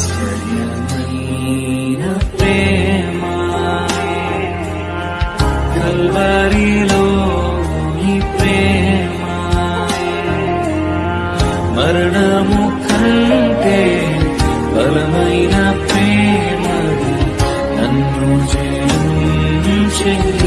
ఆశ్చర్యమైన ప్రేమ. కల్వరిలో ఈ ప్రేమ. మరణము కంటే బలమైన ప్రేమ. నన్ను జయించింది